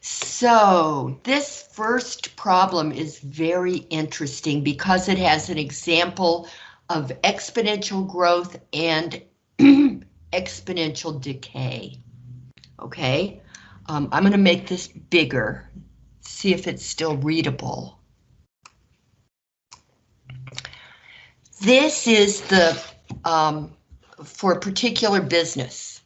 So this first problem is very interesting because it has an example of exponential growth and exponential decay. Okay, um, I'm going to make this bigger, see if it's still readable. This is the, um, for a particular business.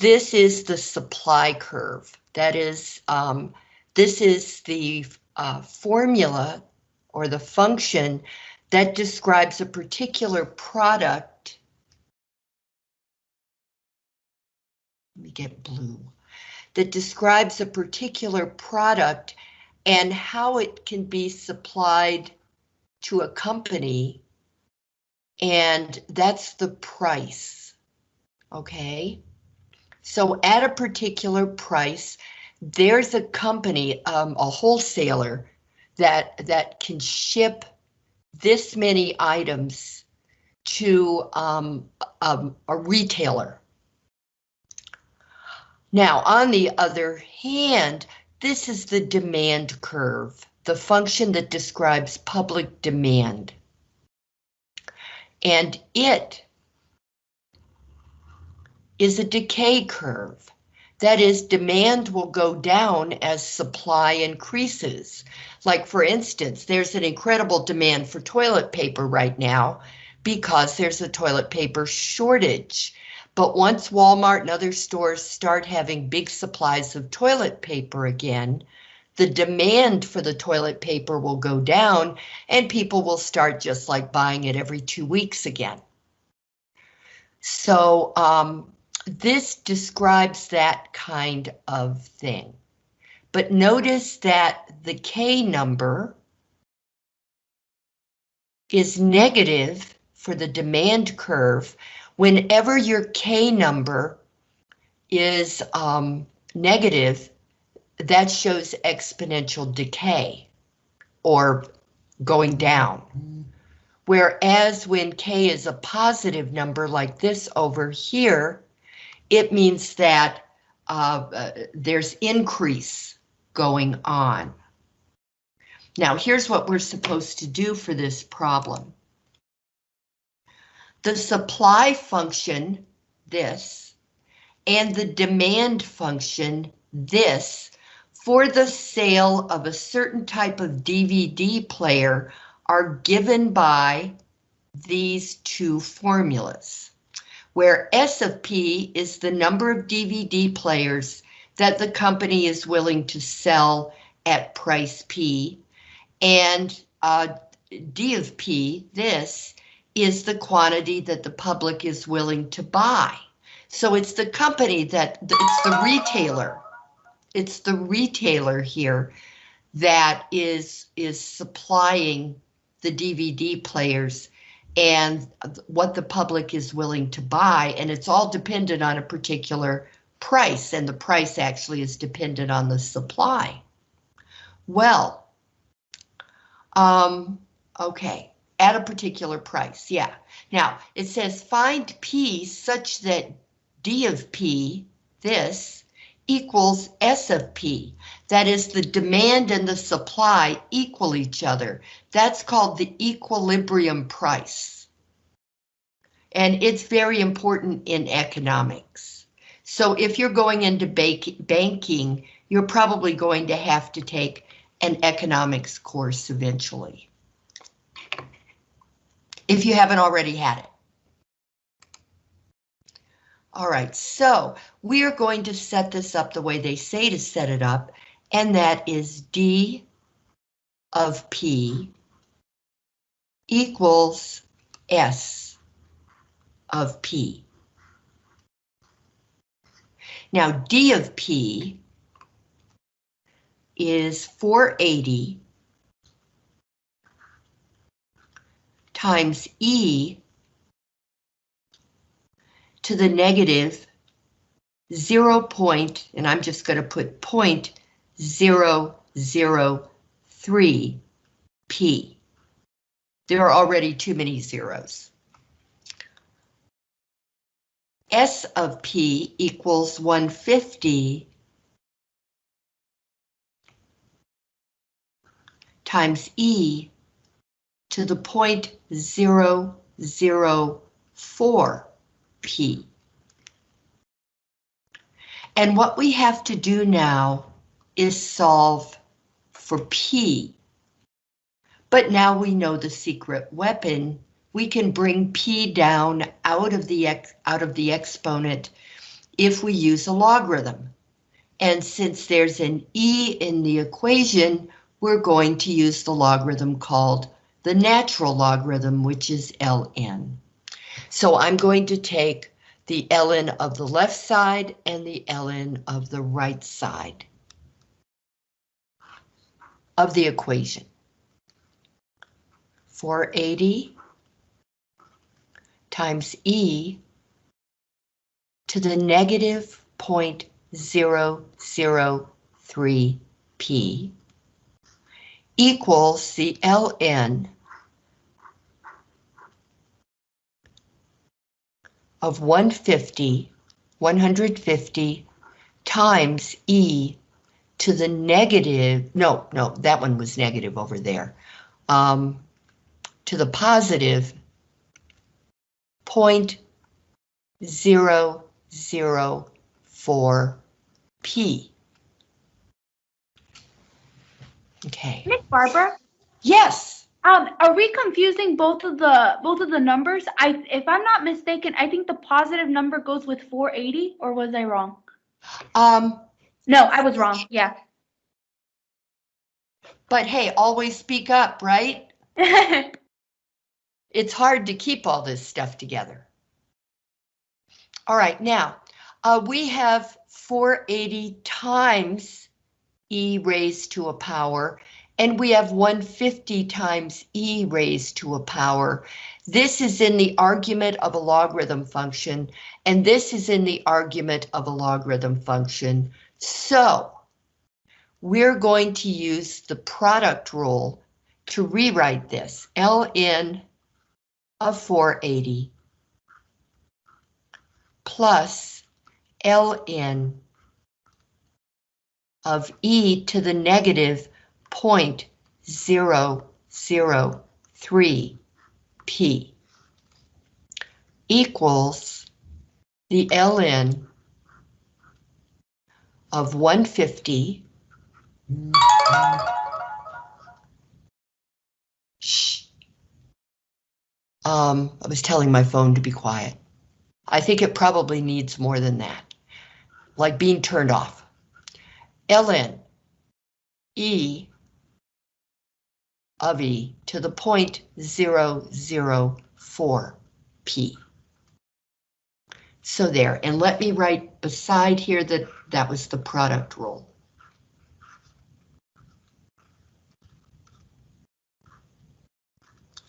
This is the supply curve. That is, um, this is the uh, formula or the function that describes a particular product. Let me get blue. That describes a particular product and how it can be supplied to a company. And that's the price. Okay. So at a particular price, there's a company, um, a wholesaler, that that can ship this many items to um, um, a retailer. Now, on the other hand, this is the demand curve, the function that describes public demand. And it is a decay curve. That is, demand will go down as supply increases. Like for instance, there's an incredible demand for toilet paper right now because there's a toilet paper shortage. But once Walmart and other stores start having big supplies of toilet paper again, the demand for the toilet paper will go down and people will start just like buying it every two weeks again. So um, this describes that kind of thing. But notice that the K number is negative for the demand curve whenever your K number is um, negative, that shows exponential decay or going down. Whereas when K is a positive number like this over here, it means that uh, uh, there's increase going on. Now, here's what we're supposed to do for this problem. The supply function, this, and the demand function, this, for the sale of a certain type of DVD player are given by these two formulas where S of P is the number of DVD players that the company is willing to sell at price P, and uh, D of P, this, is the quantity that the public is willing to buy. So it's the company that, it's the retailer, it's the retailer here that is, is supplying the DVD players and what the public is willing to buy, and it's all dependent on a particular price, and the price actually is dependent on the supply. Well, um, okay, at a particular price, yeah. Now, it says find P such that D of P, this, equals S of P. That is the demand and the supply equal each other. That's called the equilibrium price. And it's very important in economics. So if you're going into banking, you're probably going to have to take an economics course eventually. If you haven't already had it. All right, so we are going to set this up the way they say to set it up, and that is D of P equals S of P. Now D of P is 480 times E to the negative 0 point, and I'm just going to put point 003P. There are already too many zeros. S of P equals 150 times E to the point zero zero four P. And what we have to do now is solve for p. But now we know the secret weapon. We can bring p down out of the ex out of the exponent if we use a logarithm. And since there's an e in the equation, we're going to use the logarithm called the natural logarithm, which is ln. So I'm going to take the ln of the left side and the ln of the right side of the equation. 480 times e to the negative 0.003p equals the ln of 150, 150 times e to the negative, no, no, that one was negative over there, um, to the positive 0.004p. Okay. Miss Barbara, Yes. um, are we confusing both of the both of the numbers? I, if I'm not mistaken, I think the positive number goes with 480, or was I wrong? Um, No, I was wrong. Yeah. but hey, always speak up, right? It's hard to keep all this stuff together. All right, now, uh, we have 480 times e raised to a power, and we have 150 times e raised to a power. This is in the argument of a logarithm function, and this is in the argument of a logarithm function. So, we're going to use the product rule to rewrite this. ln of 480 plus ln of e to the negative 0.003p equals the ln of 150 Shh. Um, I was telling my phone to be quiet. I think it probably needs more than that. Like being turned off. ln e of e to the point zero zero four p. So there, and let me write beside here that that was the product rule.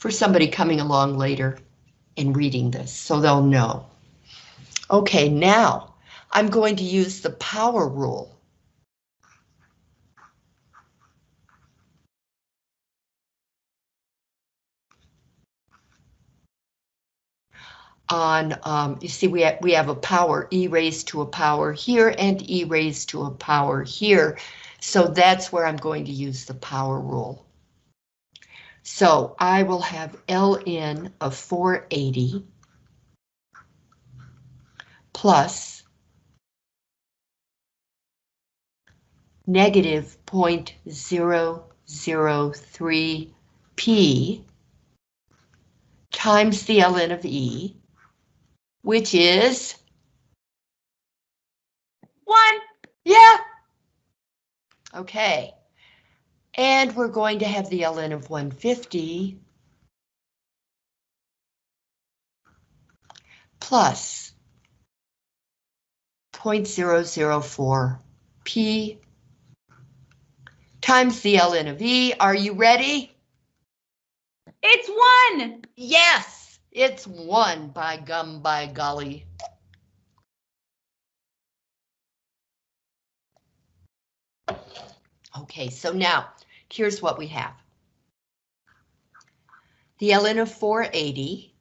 for somebody coming along later and reading this, so they'll know. Okay, now I'm going to use the power rule. On, um, you see, we have, we have a power, e raised to a power here and e raised to a power here. So that's where I'm going to use the power rule. So I will have Ln of 480 plus negative 0.003p times the ln of E, which is One. Yeah. Okay. And we're going to have the ln of 150 plus 0.004 p times the ln of e. Are you ready? It's one. Yes, it's one by gum by golly. Okay, so now here's what we have. The ln of 480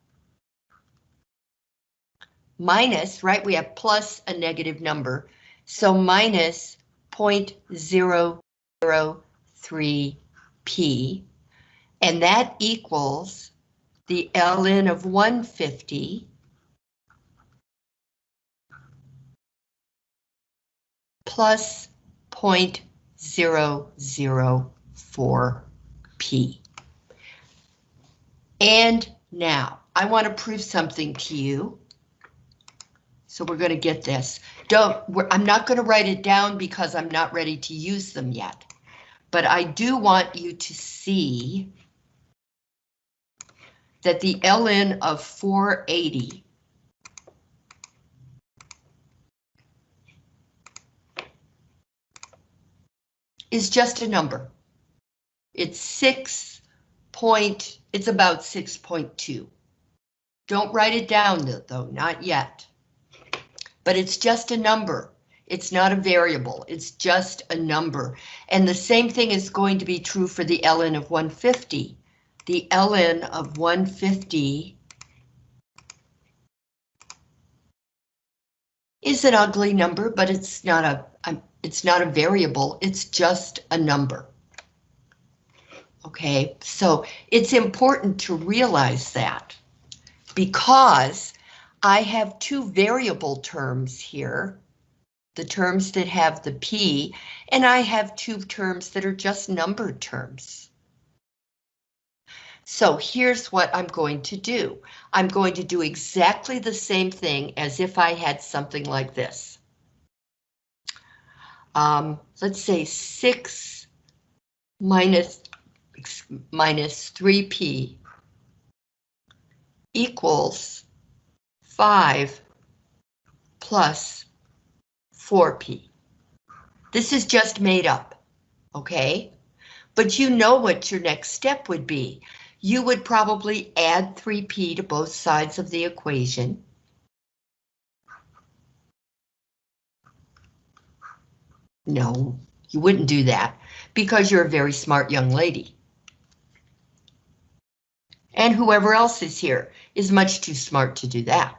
minus, right, we have plus a negative number, so minus 0.003p. P, and that equals the ln of 150 plus 0.004 P. And now, I want to prove something to you. So we're going to get this. Don't, I'm not going to write it down because I'm not ready to use them yet. But I do want you to see that the ln of 480 is just a number. It's six point, it's about 6.2. Don't write it down though, not yet. But it's just a number. It's not a variable, it's just a number. And the same thing is going to be true for the ln of 150. The ln of 150 is an ugly number, but it's not a, um, it's not a variable, it's just a number. Okay, so it's important to realize that because I have two variable terms here, the terms that have the P, and I have two terms that are just numbered terms. So here's what I'm going to do. I'm going to do exactly the same thing as if I had something like this. Um, let's say 6 minus minus 3p equals 5 plus 4p. This is just made up, okay? But you know what your next step would be. You would probably add 3p to both sides of the equation. No, you wouldn't do that because you're a very smart young lady. And whoever else is here is much too smart to do that.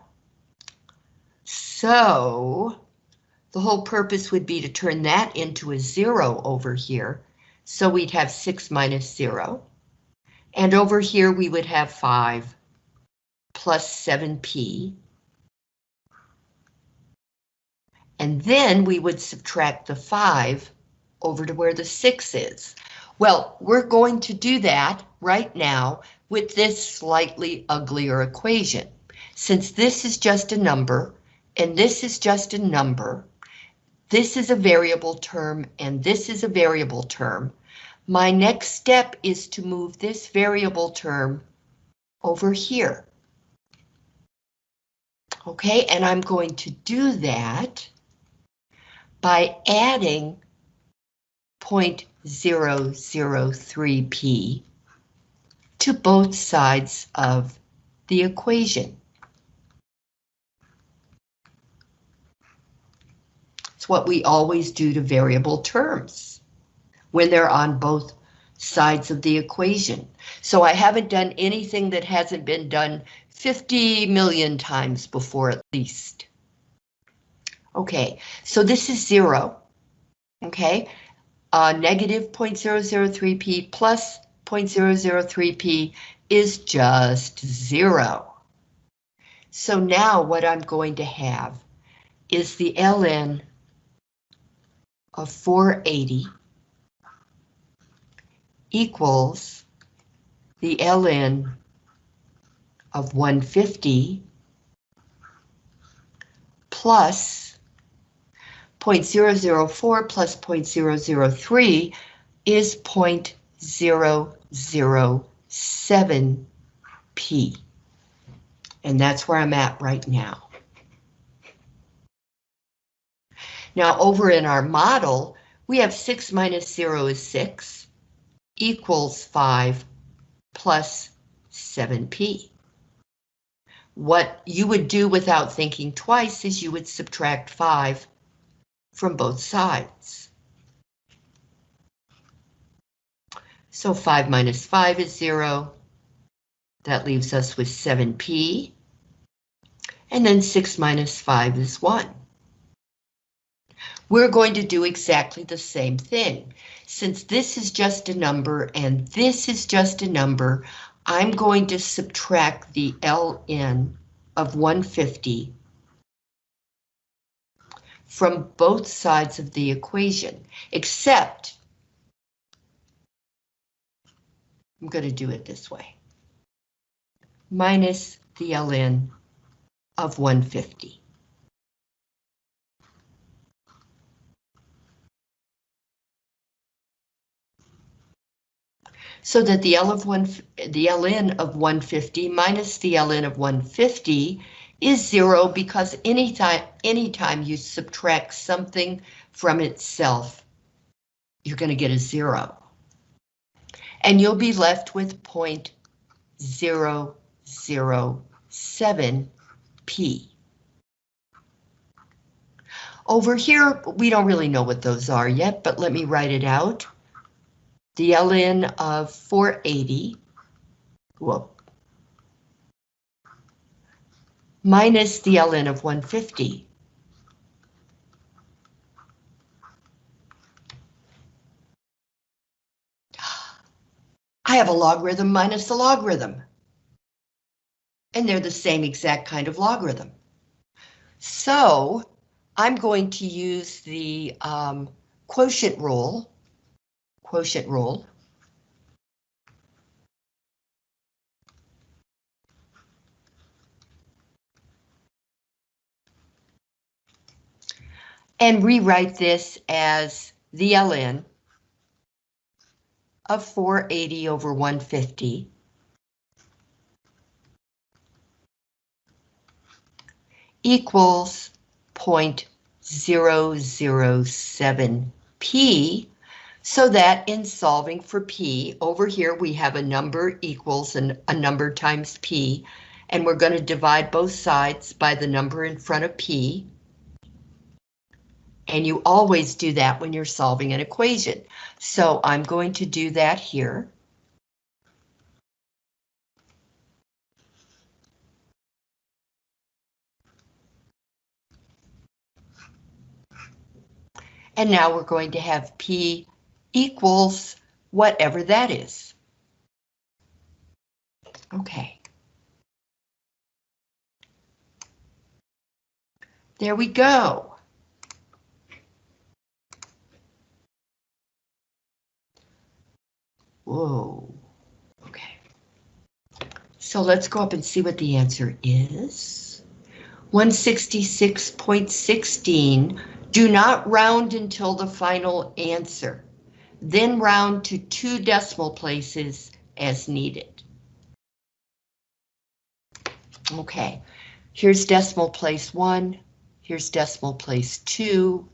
So the whole purpose would be to turn that into a zero over here. So we'd have six minus zero. And over here we would have five plus seven P. And then we would subtract the five over to where the six is. Well, we're going to do that right now with this slightly uglier equation. Since this is just a number, and this is just a number, this is a variable term, and this is a variable term, my next step is to move this variable term over here. Okay, and I'm going to do that by adding 0.003p to both sides of the equation. It's what we always do to variable terms when they're on both sides of the equation. So I haven't done anything that hasn't been done 50 million times before at least. Okay, so this is zero. Okay, uh, negative 0.003p plus 0.003p is just zero. So now what I'm going to have is the ln of 480 equals the ln of 150 plus 0.004 plus 0.003 is 0.007p. And that's where I'm at right now. Now over in our model, we have 6 minus 0 is 6 equals 5 plus 7p. What you would do without thinking twice is you would subtract 5 from both sides. So 5 minus 5 is 0. That leaves us with 7p. And then 6 minus 5 is 1. We're going to do exactly the same thing. Since this is just a number and this is just a number, I'm going to subtract the ln of 150 from both sides of the equation, except I'm going to do it this way. Minus the ln of 150. So that the L of one, the ln of 150 minus the ln of 150 is zero because anytime, anytime you subtract something from itself, you're going to get a zero. And you'll be left with 0.007 P. Over here, we don't really know what those are yet, but let me write it out. The ln of 480, whoop, minus the ln of 150. I have a logarithm minus the logarithm. And they're the same exact kind of logarithm. So I'm going to use the um, quotient rule, quotient rule, and rewrite this as the ln of 480 over 150 equals 0.007 p so that in solving for p over here we have a number equals an, a number times p and we're going to divide both sides by the number in front of p and you always do that when you're solving an equation. So I'm going to do that here. And now we're going to have P equals whatever that is. Okay. There we go. Whoa. Okay. So let's go up and see what the answer is. 166.16. Do not round until the final answer. Then round to two decimal places as needed. Okay, here's decimal place one. Here's decimal place two.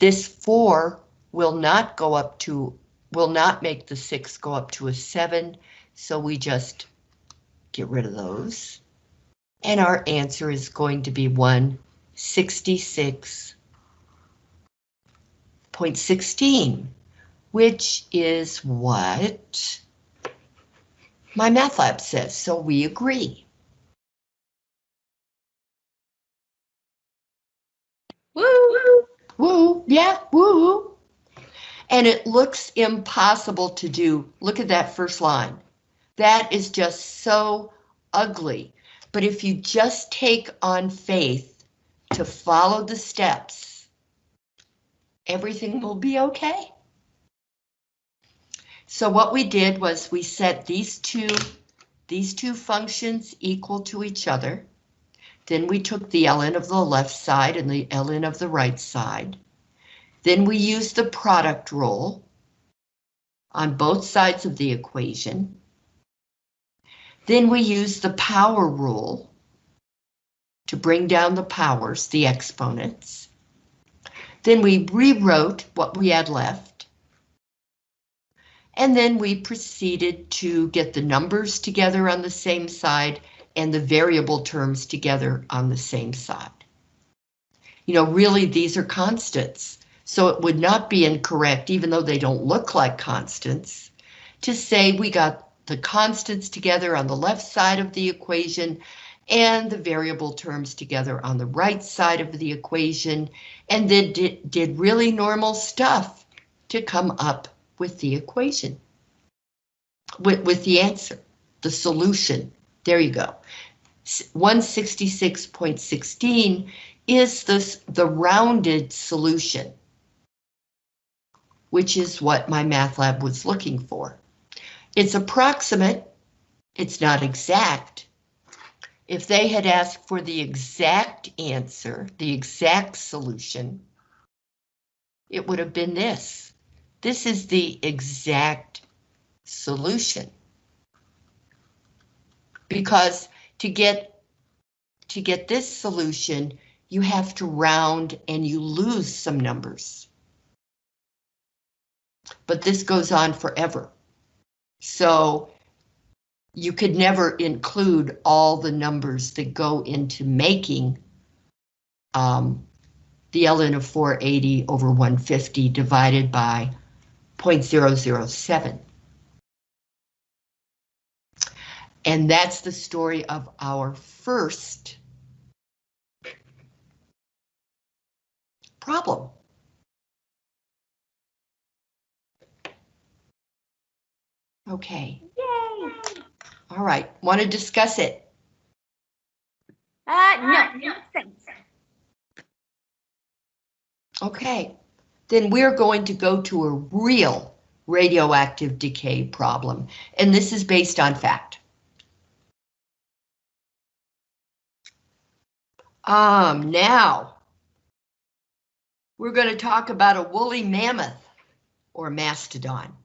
This four will not go up to will not make the six go up to a seven, so we just get rid of those. And our answer is going to be 166.16, which is what my MathLab says, so we agree. Woo! Woo, yeah, woo and it looks impossible to do. Look at that first line. That is just so ugly. But if you just take on faith to follow the steps, everything will be okay. So what we did was we set these two, these two functions equal to each other. Then we took the ln of the left side and the ln of the right side. Then we used the product rule on both sides of the equation. Then we used the power rule to bring down the powers, the exponents. Then we rewrote what we had left. And then we proceeded to get the numbers together on the same side and the variable terms together on the same side. You know, really, these are constants. So it would not be incorrect, even though they don't look like constants, to say we got the constants together on the left side of the equation and the variable terms together on the right side of the equation, and then did, did really normal stuff to come up with the equation. With, with the answer, the solution. There you go. 166.16 is this, the rounded solution, which is what my MathLab was looking for. It's approximate, it's not exact. If they had asked for the exact answer, the exact solution, it would have been this. This is the exact solution. Because to get to get this solution, you have to round and you lose some numbers. But this goes on forever. So you could never include all the numbers that go into making um, the ln of 480 over 150 divided by 0.007. And that's the story of our first problem. Okay. Yay! All right. Want to discuss it? Uh, no, no thanks. Okay. Then we're going to go to a real radioactive decay problem, and this is based on fact. Um, now, we're going to talk about a woolly mammoth or mastodon.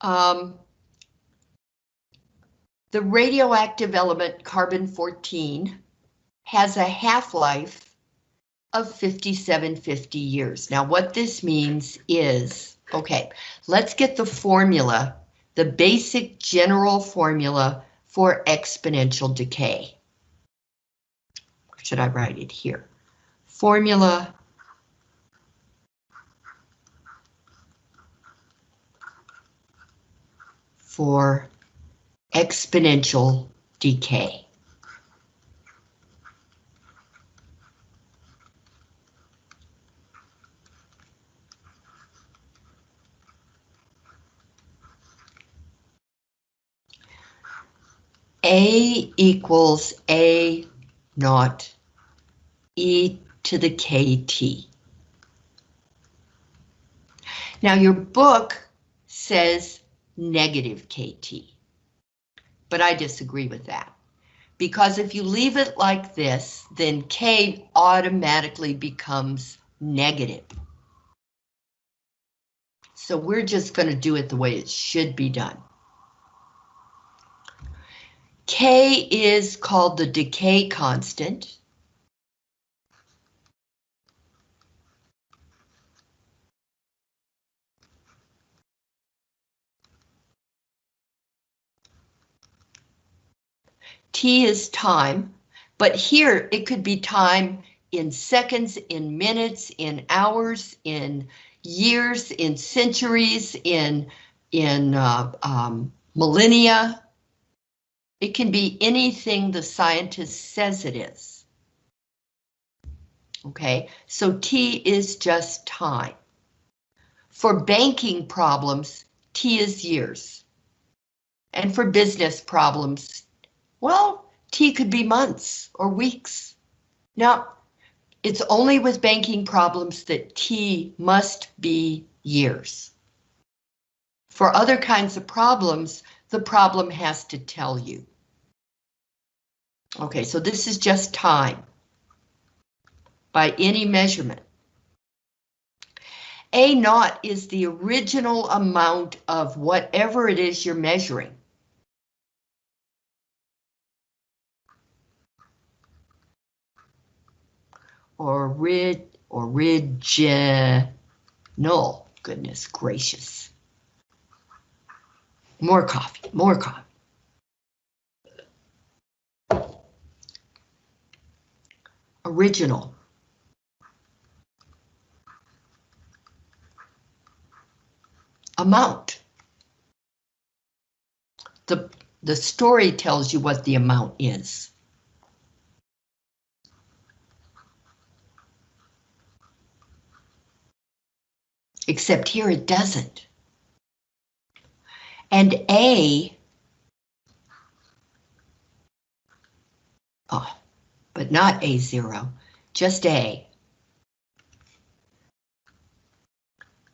Um, the radioactive element carbon-14 has a half-life of 5750 years. Now what this means is, okay, let's get the formula, the basic general formula for exponential decay. Should I write it here? Formula for exponential decay. A equals A naught e to the kt. Now your book says negative kt, but I disagree with that. Because if you leave it like this, then k automatically becomes negative. So we're just going to do it the way it should be done. K is called the decay constant. T is time, but here it could be time in seconds, in minutes, in hours, in years, in centuries, in, in uh, um, millennia. It can be anything the scientist says it is. Okay, so T is just time. For banking problems, T is years. And for business problems, well, T could be months or weeks. Now, it's only with banking problems that T must be years. For other kinds of problems, the problem has to tell you. Okay, so this is just time by any measurement. A naught is the original amount of whatever it is you're measuring. Or rid original. Goodness gracious. More coffee, more coffee. Original. Amount. The The story tells you what the amount is. Except here it doesn't. And A, oh, but not A0, just A,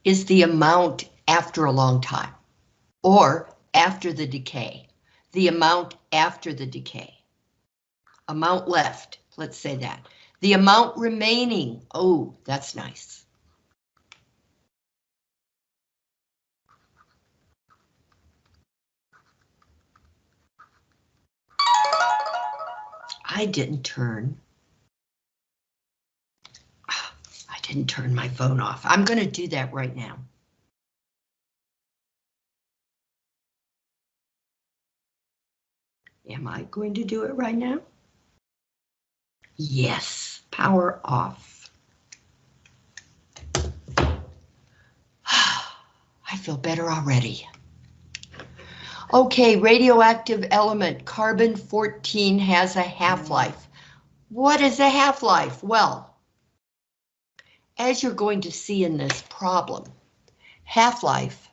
is the amount after a long time, or after the decay, the amount after the decay. Amount left, let's say that. The amount remaining, oh, that's nice. I didn't turn. I didn't turn my phone off. I'm going to do that right now. Am I going to do it right now? Yes, power off. I feel better already. Okay, radioactive element carbon-14 has a half-life. What is a half-life? Well, as you're going to see in this problem, half-life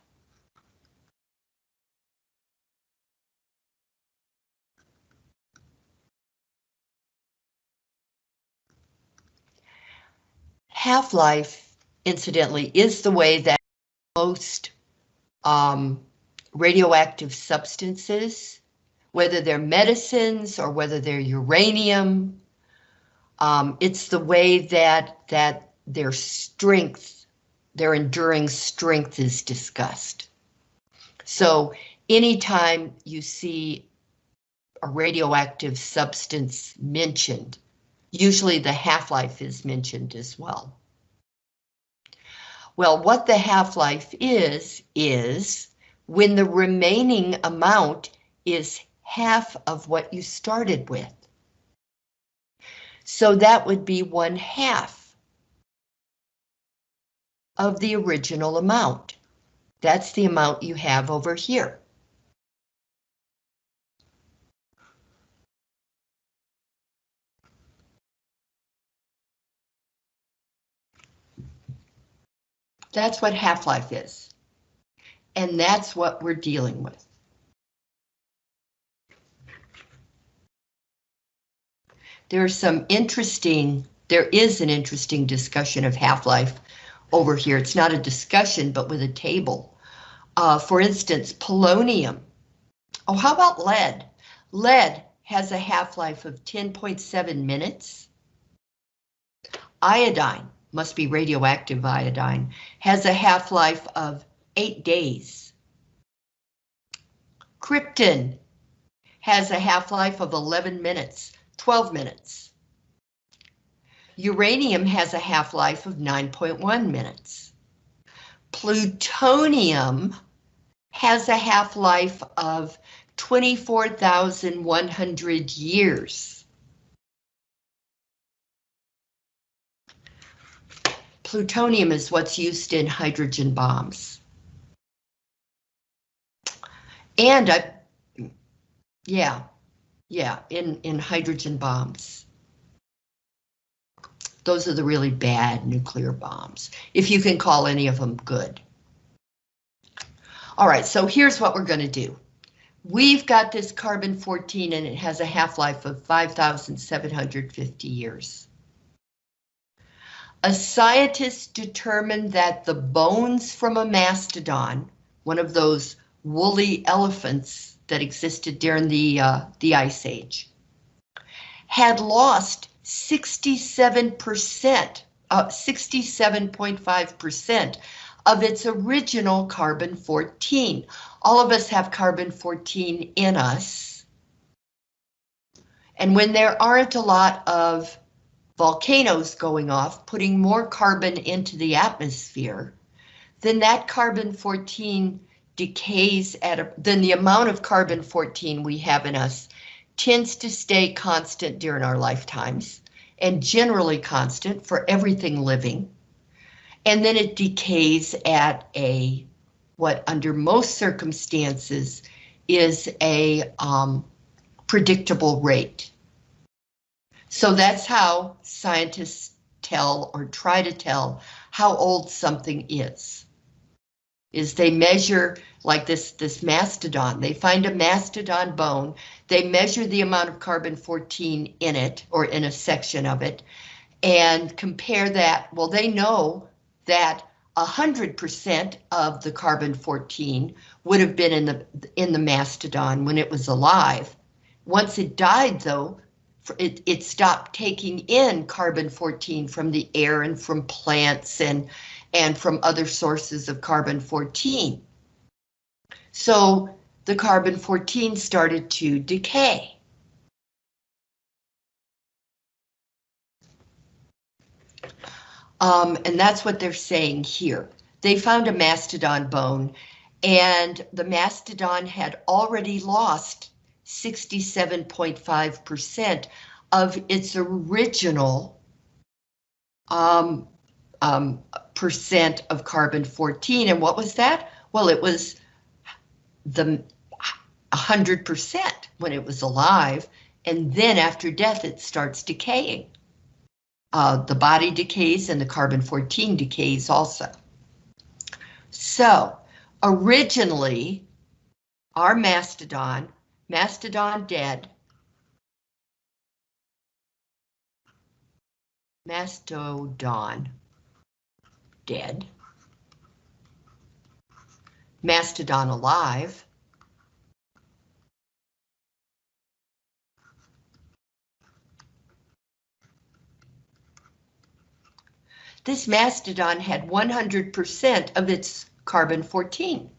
half-life, incidentally, is the way that most um, radioactive substances, whether they're medicines or whether they're uranium. Um, it's the way that that their strength, their enduring strength is discussed. So anytime you see a radioactive substance mentioned, usually the half-life is mentioned as well. Well, what the half-life is, is when the remaining amount is half of what you started with. So that would be one half of the original amount. That's the amount you have over here. That's what half-life is. And that's what we're dealing with. There's some interesting, there is an interesting discussion of half-life over here. It's not a discussion, but with a table. Uh, for instance, polonium. Oh, how about lead? Lead has a half-life of 10.7 minutes. Iodine, must be radioactive iodine, has a half-life of eight days. Krypton has a half-life of 11 minutes, 12 minutes. Uranium has a half-life of 9.1 minutes. Plutonium has a half-life of 24,100 years. Plutonium is what's used in hydrogen bombs. And I, yeah, yeah, in, in hydrogen bombs. Those are the really bad nuclear bombs, if you can call any of them good. All right, so here's what we're going to do. We've got this carbon-14 and it has a half-life of 5,750 years. A scientist determined that the bones from a mastodon, one of those woolly elephants that existed during the, uh, the Ice Age, had lost 67%, uh, 67.5% of its original carbon-14. All of us have carbon-14 in us. And when there aren't a lot of volcanoes going off, putting more carbon into the atmosphere, then that carbon-14 decays at a, then the amount of carbon 14 we have in us tends to stay constant during our lifetimes and generally constant for everything living. And then it decays at a what under most circumstances is a um, predictable rate. So that's how scientists tell or try to tell how old something is. Is they measure like this, this mastodon, they find a mastodon bone, they measure the amount of carbon 14 in it or in a section of it and compare that. Well, they know that 100% of the carbon 14 would have been in the in the mastodon when it was alive. Once it died, though, it, it stopped taking in carbon 14 from the air and from plants and and from other sources of carbon 14. So the carbon 14 started to decay. Um, and that's what they're saying here. They found a mastodon bone and the mastodon had already lost 67.5% of its original um, um, percent of carbon 14. And what was that? Well, it was the 100% when it was alive. And then after death, it starts decaying uh, the body decays and the carbon 14 decays also. So originally our mastodon, mastodon dead, mastodon dead, mastodon alive, This mastodon had 100% of its carbon 14.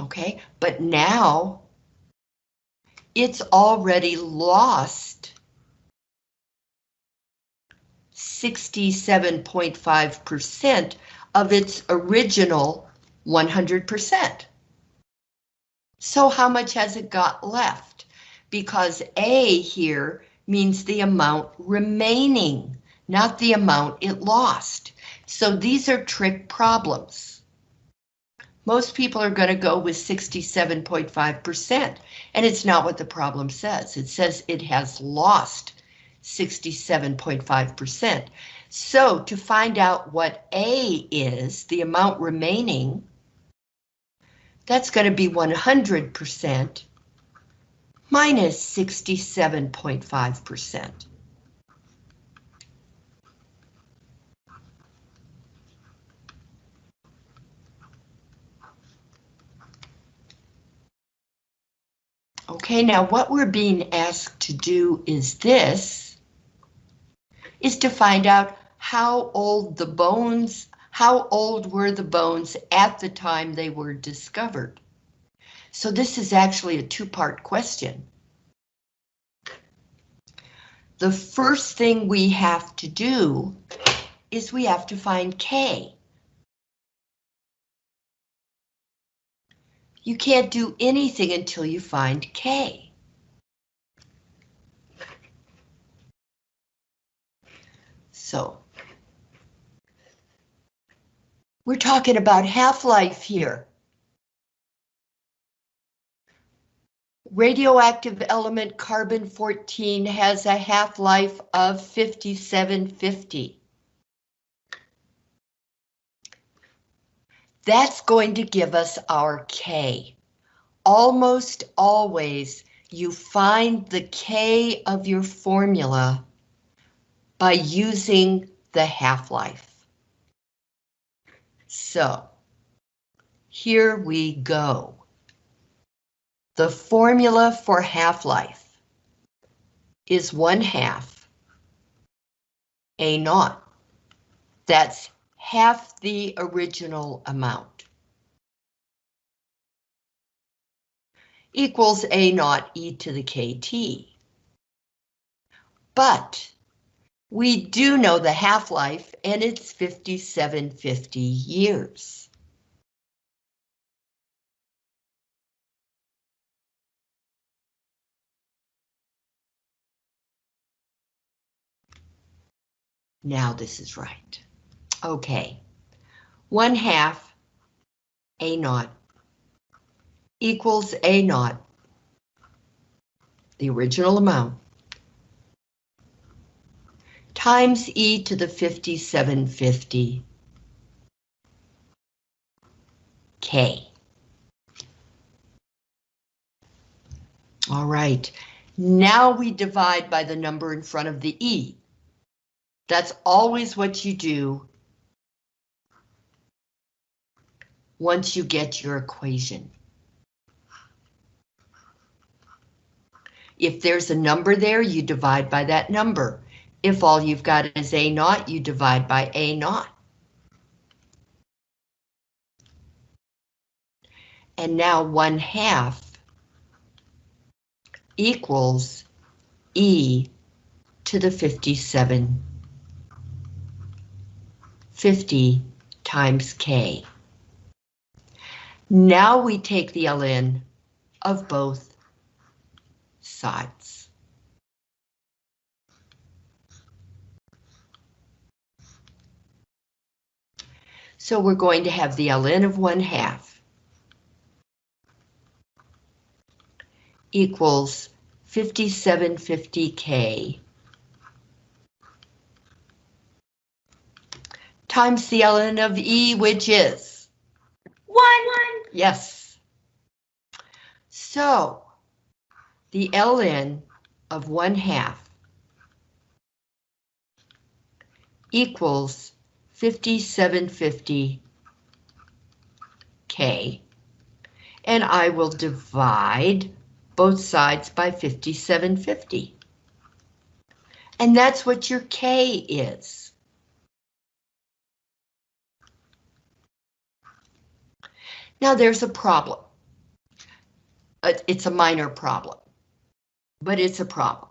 Okay, but now it's already lost 67.5% of its original 100%. So how much has it got left? because A here means the amount remaining, not the amount it lost. So these are trick problems. Most people are going to go with 67.5%, and it's not what the problem says. It says it has lost 67.5%. So to find out what A is, the amount remaining, that's going to be 100% minus 67.5%. Okay, now what we're being asked to do is this, is to find out how old the bones, how old were the bones at the time they were discovered. So this is actually a two-part question. The first thing we have to do is we have to find K. You can't do anything until you find K. So, we're talking about half-life here. Radioactive element carbon-14 has a half-life of 5750. That's going to give us our K. Almost always you find the K of your formula by using the half-life. So, here we go. The formula for half-life is one half A naught. That's half the original amount. Equals A naught e to the KT. But we do know the half-life and it's 5750 years. Now this is right. Okay, one half A naught equals A naught, the original amount, times e to the 5750 k. All right, now we divide by the number in front of the e. That's always what you do once you get your equation. If there's a number there, you divide by that number. If all you've got is A naught, you divide by A naught. And now one half equals E to the 57, 50 times K. Now we take the ln of both sides. So we're going to have the ln of 1 half equals 5750k times the ln of e, which is? One. Yes. So the ln of 1 half equals 5750 K. And I will divide both sides by 5750. And that's what your K is. Now there's a problem. Uh, it's a minor problem, but it's a problem.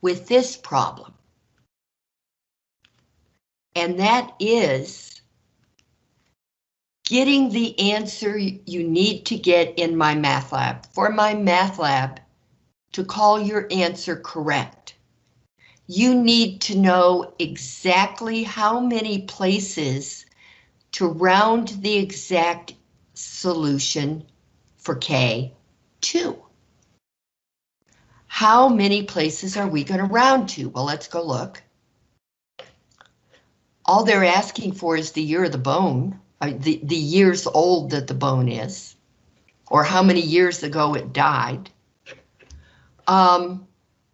With this problem, and that is getting the answer you need to get in my MathLab. For my MathLab to call your answer correct, you need to know exactly how many places to round the exact solution for K 2. How many places are we going to round to? Well, let's go look. All they're asking for is the year of the bone, uh, the, the years old that the bone is, or how many years ago it died. Um,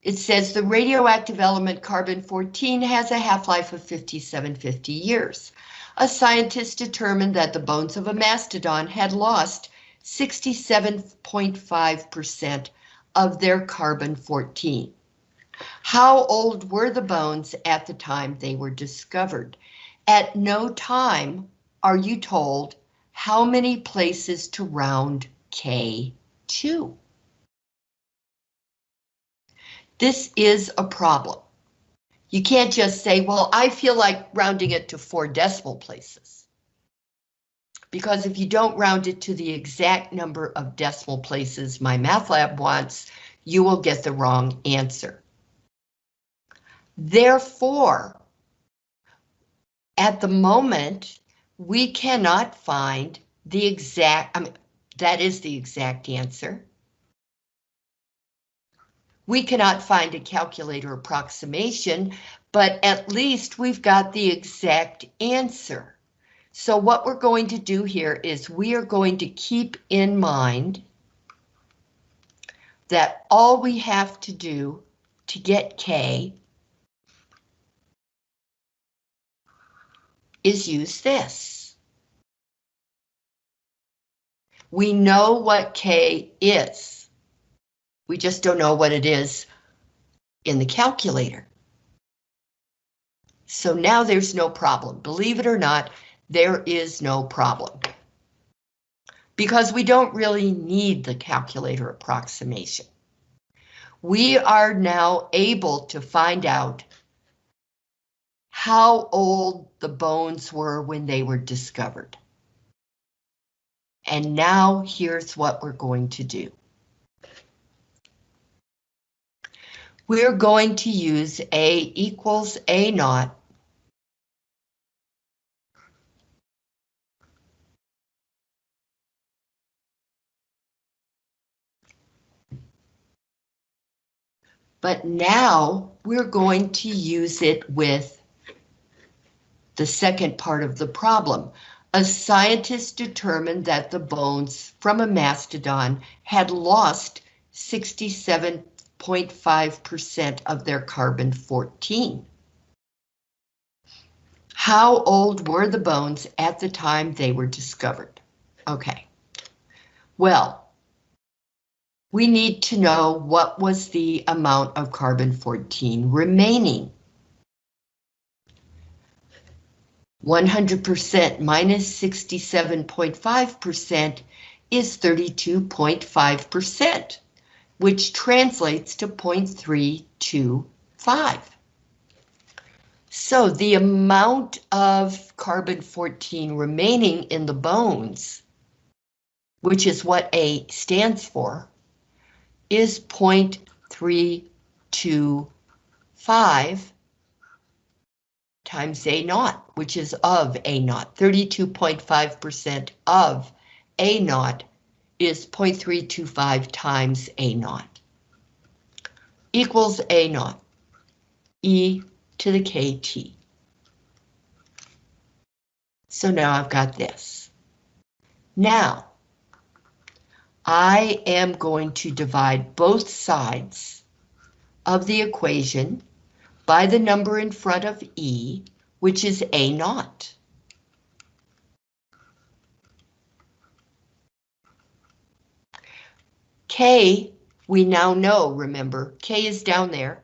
it says the radioactive element carbon-14 has a half-life of 5750 years. A scientist determined that the bones of a mastodon had lost 67.5% of their carbon-14. How old were the bones at the time they were discovered? At no time are you told how many places to round K to. This is a problem. You can't just say, well, I feel like rounding it to four decimal places. Because if you don't round it to the exact number of decimal places my MathLab wants, you will get the wrong answer. Therefore, at the moment, we cannot find the exact, I mean, that is the exact answer. We cannot find a calculator approximation, but at least we've got the exact answer. So what we're going to do here is we are going to keep in mind that all we have to do to get K is use this. We know what K is. We just don't know what it is in the calculator. So now there's no problem. Believe it or not, there is no problem. Because we don't really need the calculator approximation. We are now able to find out how old the bones were when they were discovered. And now here's what we're going to do. we're going to use A equals A naught but now we're going to use it with the second part of the problem. A scientist determined that the bones from a mastodon had lost 67 67.5% of their carbon-14. How old were the bones at the time they were discovered? Okay. Well, we need to know what was the amount of carbon-14 remaining. 100% minus 67.5% is 32.5%, which translates to 0.325. So the amount of carbon-14 remaining in the bones, which is what A stands for, is 0.325 times A naught, which is of A naught. 32.5% of A naught is 0.325 times A naught. Equals A naught. E to the KT. So now I've got this. Now, I am going to divide both sides of the equation by the number in front of E, which is A naught. K, we now know, remember, K is down there.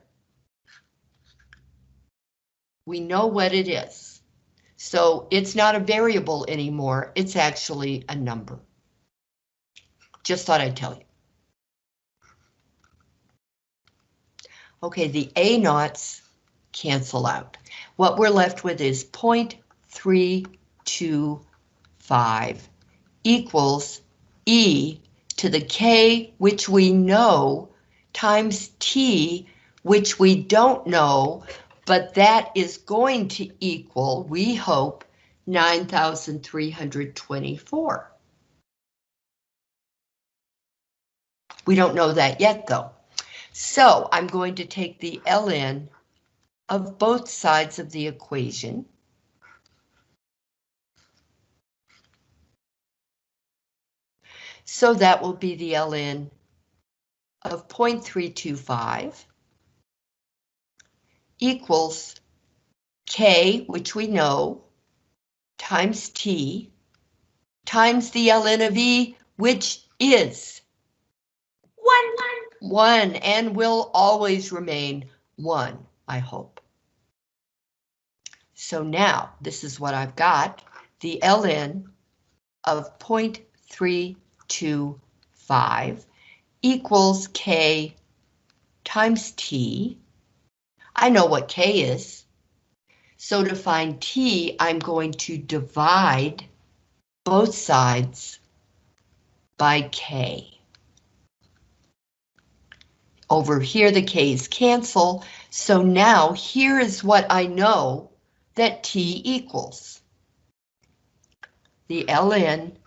We know what it is. So it's not a variable anymore, it's actually a number. Just thought I'd tell you. Okay, the A naughts cancel out. What we're left with is 0.325 equals E to the K, which we know, times T, which we don't know, but that is going to equal, we hope, 9,324. We don't know that yet, though. So I'm going to take the ln of both sides of the equation. So that will be the ln of 0.325 equals K, which we know, times T, times the ln of E, which is one, one. One, and will always remain one, I hope. So now, this is what I've got, the ln of 0.325 equals K times T, I know what K is. So to find T, I'm going to divide both sides by K. Over here, the K's cancel. So now here is what I know that T equals. The ln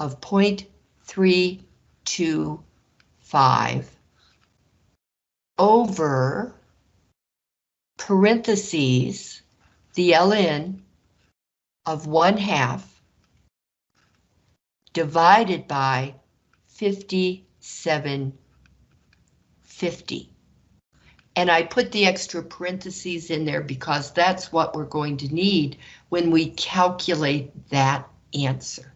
of 0.325 over parentheses the ln of 1 half divided by 5750. And I put the extra parentheses in there because that's what we're going to need when we calculate that answer.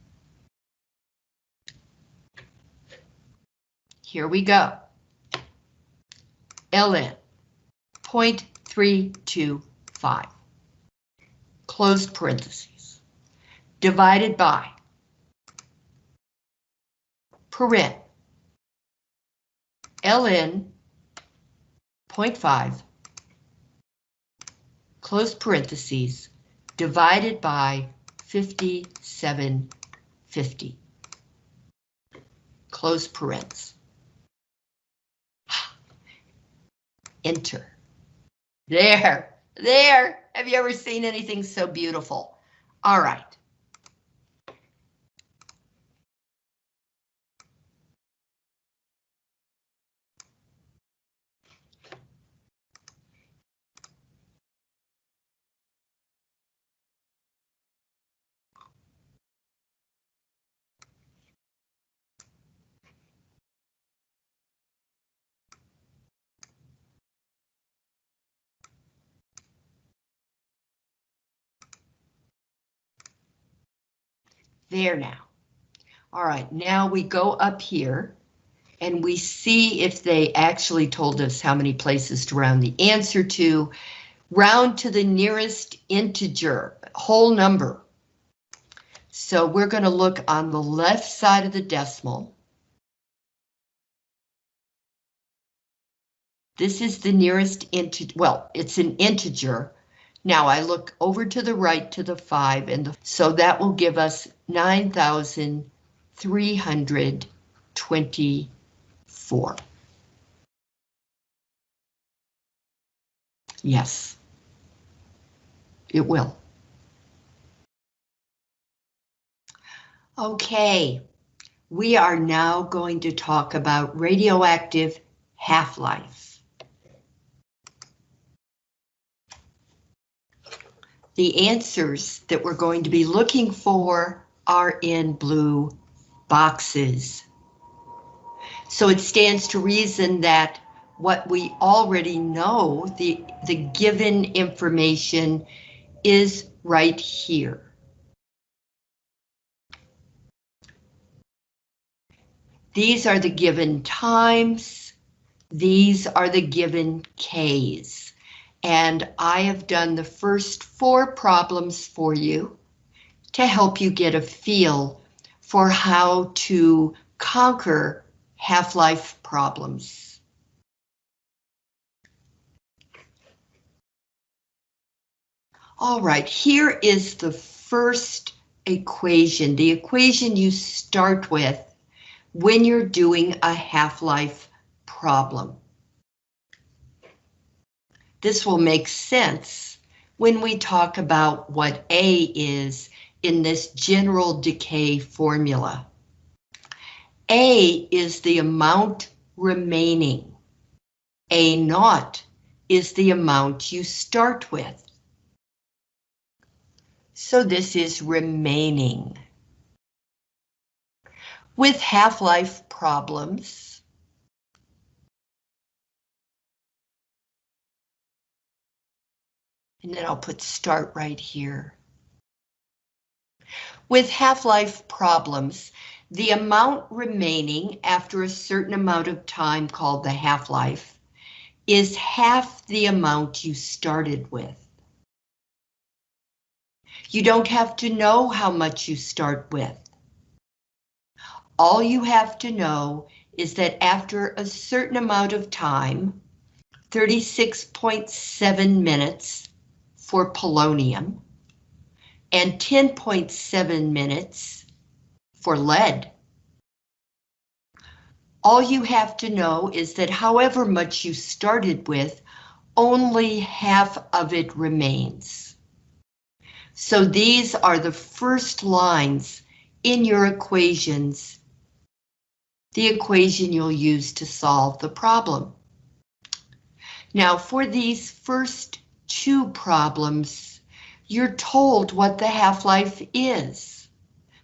Here we go. Ln 0.325, close parentheses, divided by parent ln 0.5, close parentheses, divided by 5750, close parentheses. Enter. There, there. Have you ever seen anything so beautiful? All right. There now. All right, now we go up here and we see if they actually told us how many places to round the answer to. Round to the nearest integer, whole number. So we're going to look on the left side of the decimal. This is the nearest integer, well, it's an integer. Now I look over to the right to the 5, and the, so that will give us 9,324. Yes, it will. Okay, we are now going to talk about radioactive half-life. The answers that we're going to be looking for are in blue boxes. So it stands to reason that what we already know, the, the given information is right here. These are the given times. These are the given Ks. And I have done the first four problems for you to help you get a feel for how to conquer half-life problems. All right, here is the first equation, the equation you start with when you're doing a half-life problem. This will make sense when we talk about what A is in this general decay formula. A is the amount remaining. A naught is the amount you start with. So this is remaining. With half-life problems, and then I'll put start right here. With half-life problems, the amount remaining after a certain amount of time called the half-life is half the amount you started with. You don't have to know how much you start with. All you have to know is that after a certain amount of time, 36.7 minutes for polonium and 10.7 minutes for lead. All you have to know is that however much you started with, only half of it remains. So these are the first lines in your equations the equation you'll use to solve the problem. Now for these first two problems, you're told what the half-life is,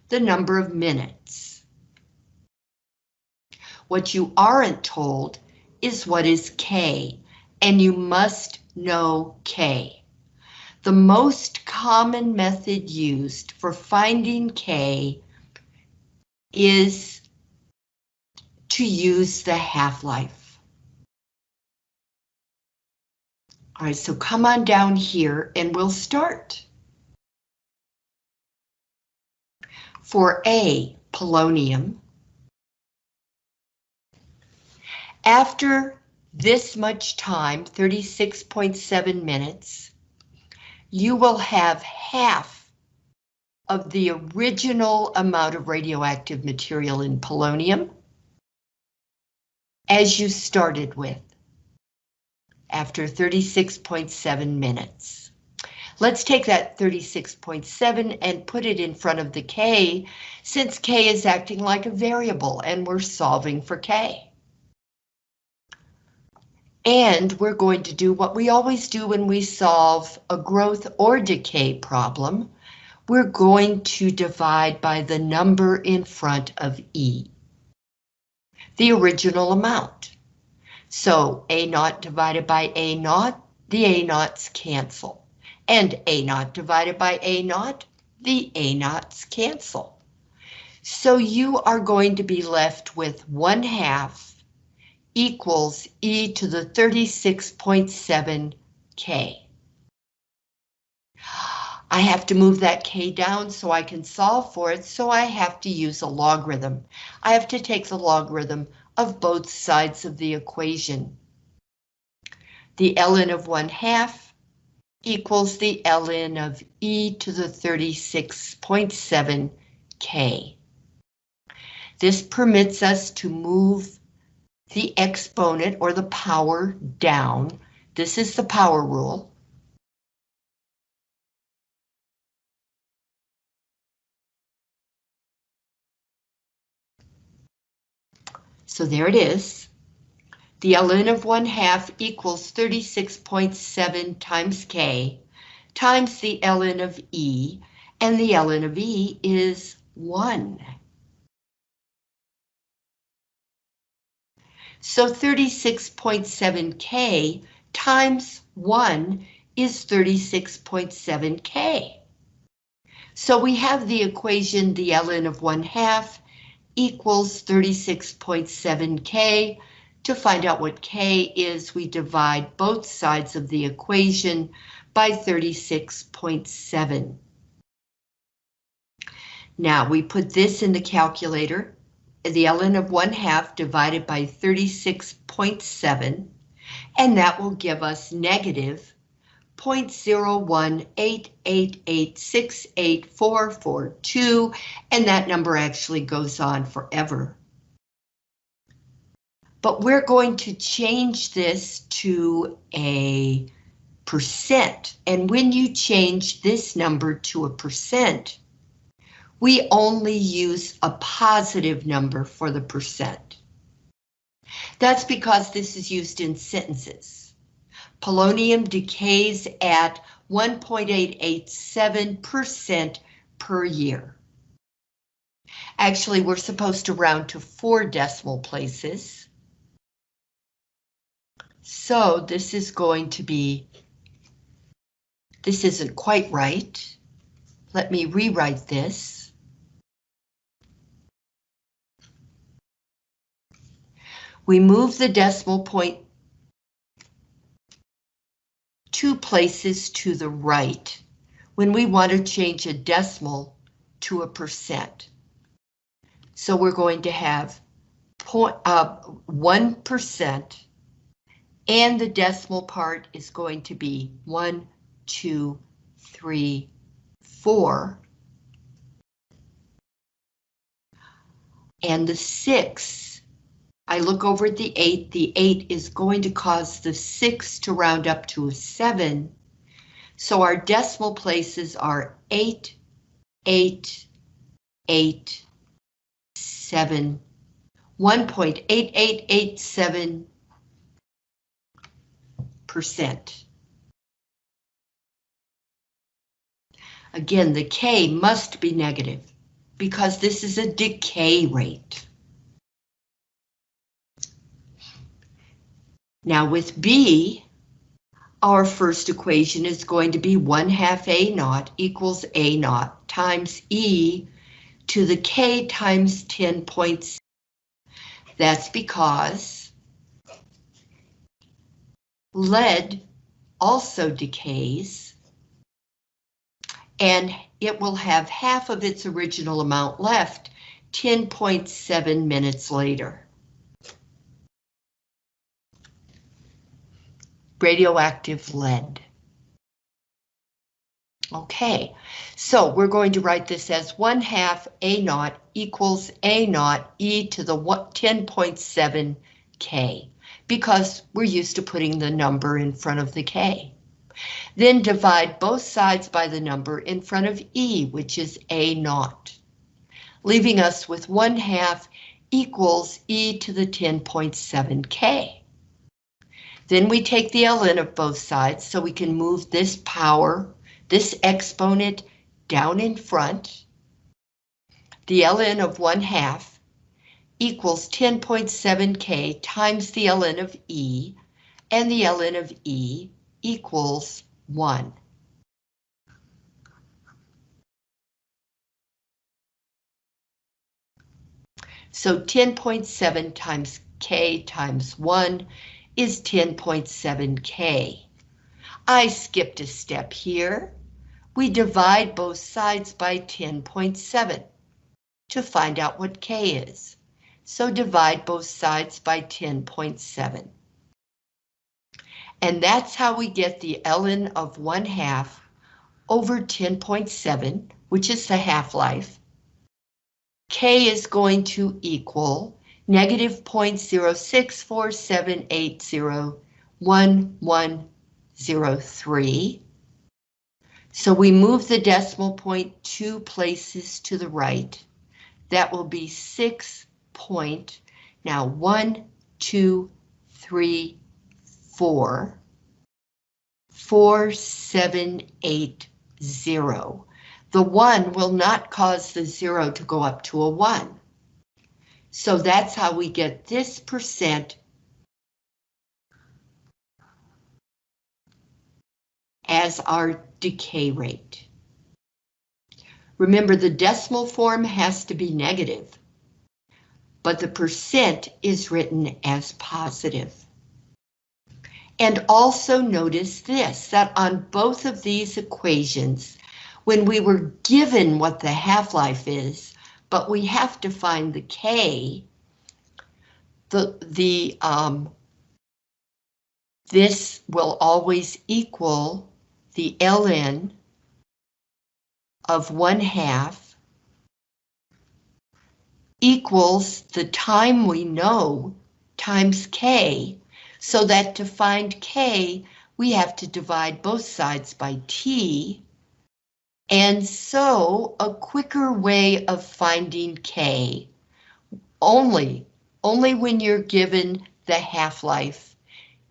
the number of minutes. What you aren't told is what is K, and you must know K. The most common method used for finding K is to use the half-life. All right, so come on down here and we'll start. For A, polonium, after this much time, 36.7 minutes, you will have half of the original amount of radioactive material in polonium as you started with after 36.7 minutes. Let's take that 36.7 and put it in front of the K since K is acting like a variable and we're solving for K. And we're going to do what we always do when we solve a growth or decay problem. We're going to divide by the number in front of E the original amount. So A naught divided by A naught, the A naughts cancel. And A naught divided by A naught, the A naughts cancel. So you are going to be left with 1 half equals e to the 36.7 k. I have to move that k down so I can solve for it, so I have to use a logarithm. I have to take the logarithm of both sides of the equation. The ln of 1 half equals the ln of e to the 36.7 k. This permits us to move the exponent or the power down. This is the power rule. So there it is. The ln of 1 half equals 36.7 times k times the ln of e, and the ln of e is 1. So 36.7k times 1 is 36.7k. So we have the equation the ln of 1 half equals 36.7k. To find out what k is, we divide both sides of the equation by 36.7. Now we put this in the calculator, the ln of 1 half divided by 36.7, and that will give us negative 0.01888684442, and that number actually goes on forever. But we're going to change this to a percent, and when you change this number to a percent, we only use a positive number for the percent. That's because this is used in sentences polonium decays at 1.887% per year. Actually, we're supposed to round to four decimal places. So this is going to be, this isn't quite right. Let me rewrite this. We move the decimal point two places to the right when we want to change a decimal to a percent. So we're going to have uh, 1% and the decimal part is going to be 1, 2, 3, 4. And the 6 I look over at the 8, the 8 is going to cause the 6 to round up to a 7. So our decimal places are 8, 8, 8, 7, 1.8887 percent. Again, the K must be negative because this is a decay rate. Now with B, our first equation is going to be 1 half A naught equals A naught times E to the K times 10 points. That's because lead also decays and it will have half of its original amount left 10.7 minutes later. Radioactive lead. Okay, so we're going to write this as 1 half A naught equals A naught e to the 10.7 K, because we're used to putting the number in front of the K. Then divide both sides by the number in front of E, which is A naught, leaving us with 1 half equals e to the 10.7 K. Then we take the ln of both sides so we can move this power, this exponent down in front. The ln of 1 half equals 10.7k times the ln of E, and the ln of E equals 1. So 10.7 times K times 1 is 10.7K. I skipped a step here. We divide both sides by 10.7 to find out what K is. So divide both sides by 10.7. And that's how we get the ln of 1 half over 10.7, which is the half-life. K is going to equal negative 0.0647801103. So we move the decimal point two places to the right. That will be six point, now one, two, three, four, four, seven, eight, zero. The one will not cause the zero to go up to a one. So that's how we get this percent as our decay rate. Remember, the decimal form has to be negative, but the percent is written as positive. And also notice this, that on both of these equations, when we were given what the half-life is, but we have to find the K, the, the, um, this will always equal the ln of 1 half equals the time we know times K, so that to find K, we have to divide both sides by T, and so a quicker way of finding K, only, only when you're given the half-life,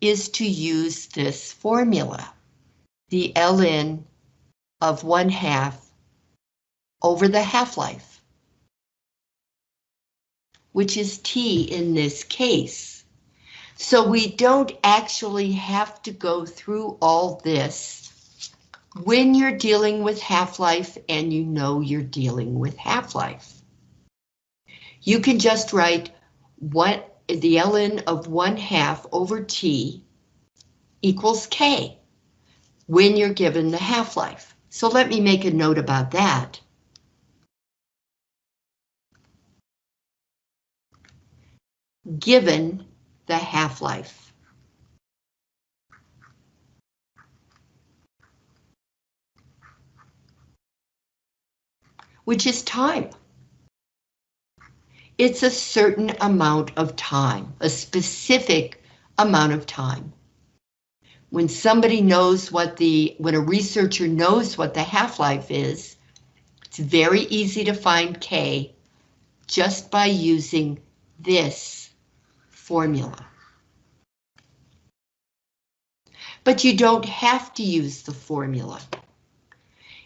is to use this formula. The ln of 1 half over the half-life, which is T in this case. So we don't actually have to go through all this when you're dealing with half-life and you know you're dealing with half-life. You can just write what the ln of 1 half over t equals k when you're given the half-life. So let me make a note about that. Given the half-life. Which is time. It's a certain amount of time, a specific amount of time. When somebody knows what the, when a researcher knows what the half-life is, it's very easy to find K just by using this formula. But you don't have to use the formula.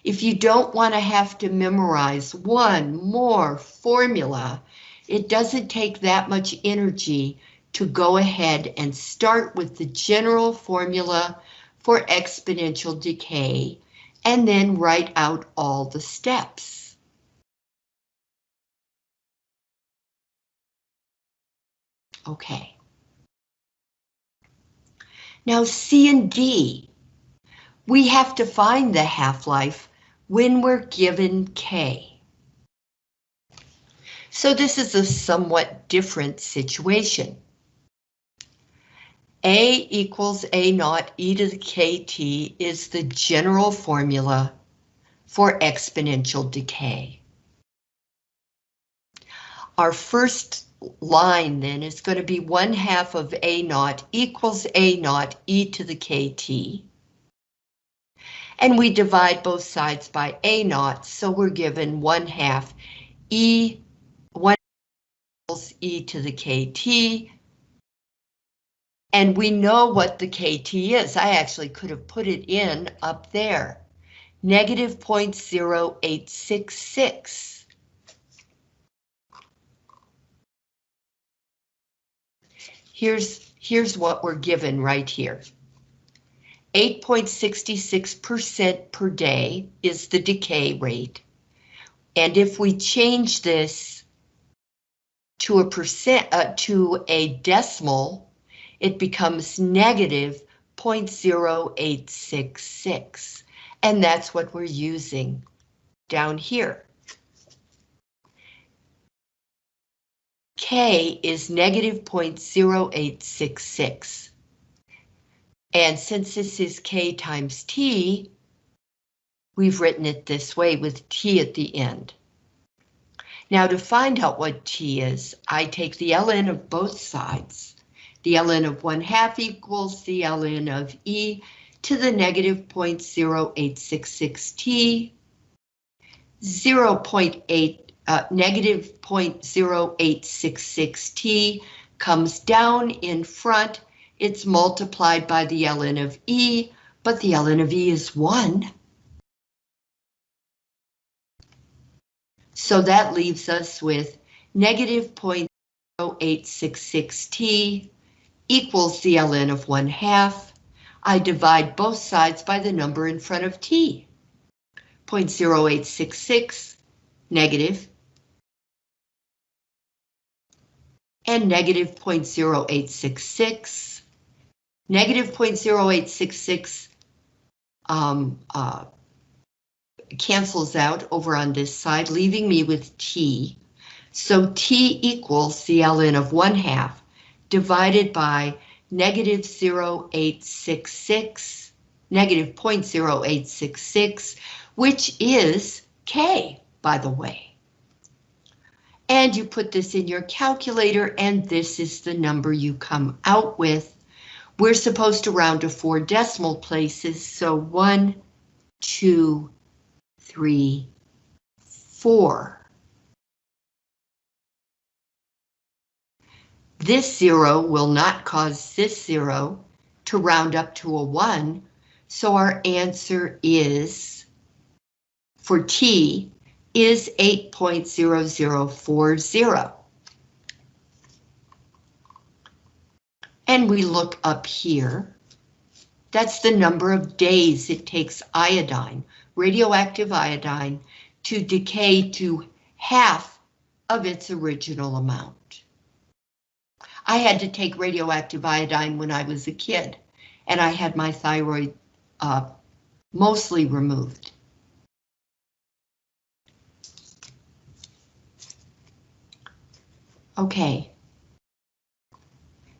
If you don't want to have to memorize one more formula, it doesn't take that much energy to go ahead and start with the general formula for exponential decay and then write out all the steps. Okay. Now C and D, we have to find the half-life when we're given K. So this is a somewhat different situation. A equals A naught e to the KT is the general formula for exponential decay. Our first line then is going to be 1 half of A naught equals A naught e to the KT and we divide both sides by A naught, so we're given 1 half E 1 equals E to the KT, and we know what the KT is. I actually could have put it in up there. Negative 0.0866. Here's, here's what we're given right here. 8.66% per day is the decay rate. And if we change this to a percent, uh, to a decimal, it becomes negative 0.0866. And that's what we're using down here. K is negative 0.0866. And since this is K times T, we've written it this way with T at the end. Now to find out what T is, I take the ln of both sides. The ln of 1 half equals the ln of E to the negative 0.0866 T. 0.8, uh, negative 0.0866 T comes down in front. It's multiplied by the ln of E, but the ln of E is 1. So that leaves us with negative 0.0866 t equals the ln of 1 half. I divide both sides by the number in front of t. 0.0866 negative and negative 0.0866. Negative 0.0866 um, uh, cancels out over on this side, leaving me with t. So t equals the ln of 1 half divided by negative 0.866, negative 0.0866, which is k, by the way. And you put this in your calculator, and this is the number you come out with. We're supposed to round to four decimal places, so one, two, three, four. This zero will not cause this zero to round up to a one, so our answer is, for T, is 8.0040. We look up here. That's the number of days it takes iodine radioactive iodine to decay to half of its original amount. I had to take radioactive iodine when I was a kid, and I had my thyroid uh, mostly removed. Okay.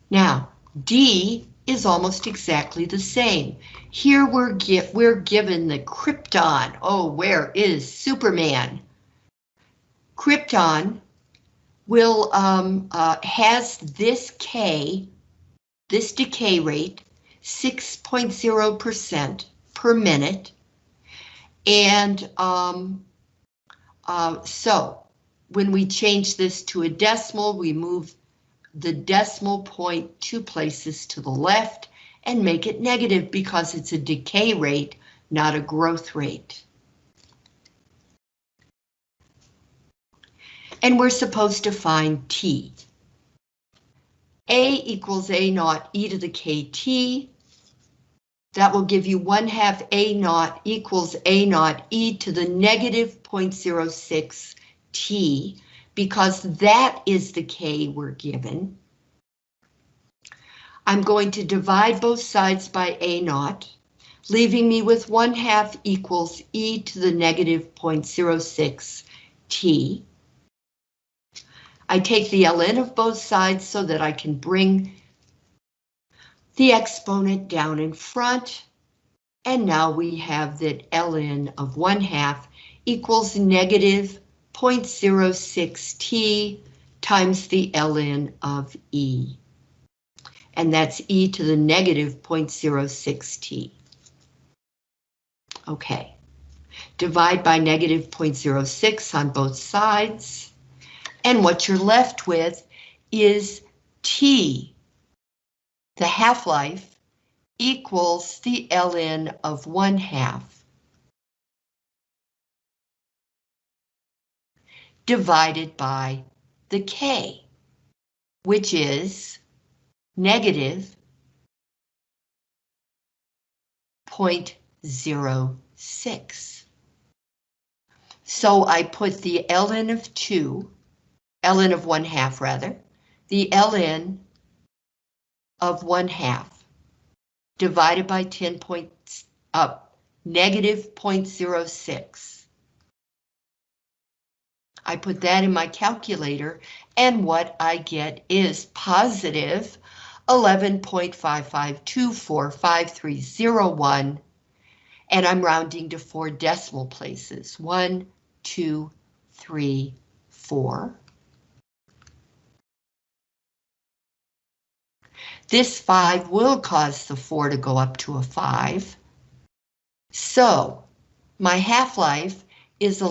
Now, D is almost exactly the same. Here we're, we're given the Krypton. Oh, where is Superman? Krypton will um, uh, has this K, this decay rate, 6.0% per minute. And um, uh, so when we change this to a decimal, we move the decimal point two places to the left and make it negative because it's a decay rate, not a growth rate. And we're supposed to find T. A equals A naught e to the KT. That will give you 1 half A naught equals A naught e to the negative 0.06 T because that is the K we're given. I'm going to divide both sides by A naught, leaving me with 1 half equals e to the negative 0.06 t. I take the ln of both sides so that I can bring the exponent down in front. And now we have that ln of 1 half equals negative 0.06 t times the ln of E. And that's e to the negative 0.06 t. Okay. Divide by negative 0.06 on both sides. And what you're left with is t, the half-life, equals the ln of 1 half divided by the K, which is negative 0.06. So I put the ln of 2 ln of 1 half rather, the ln of 1 half divided by 10 points up, uh, negative 0.06. I put that in my calculator and what I get is positive 11.55245301 and I'm rounding to four decimal places. One, two, three, four. This 5 will cause the 4 to go up to a 5. So, my half-life is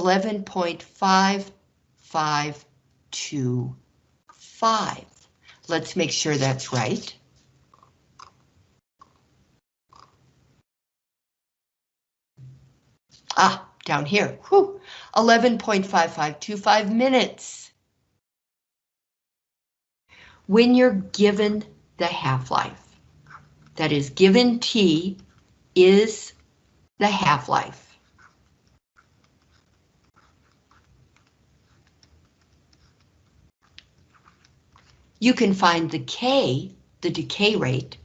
11.5525. Let's make sure that's right. Ah, down here, whew, 11.5525 minutes. When you're given the half-life, that is given T is the half-life. You can find the K, the decay rate,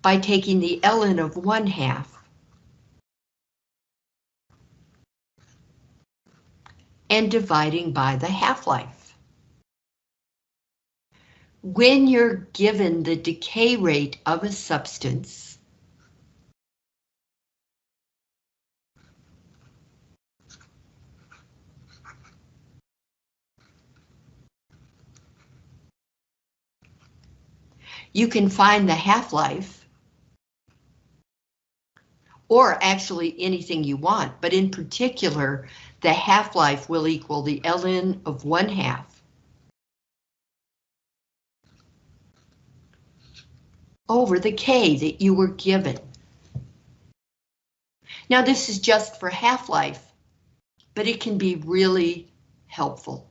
by taking the ln of 1 half and dividing by the half-life. When you're given the decay rate of a substance, you can find the half-life or actually anything you want, but in particular, the half-life will equal the ln of 1 half over the K that you were given. Now this is just for half-life, but it can be really helpful.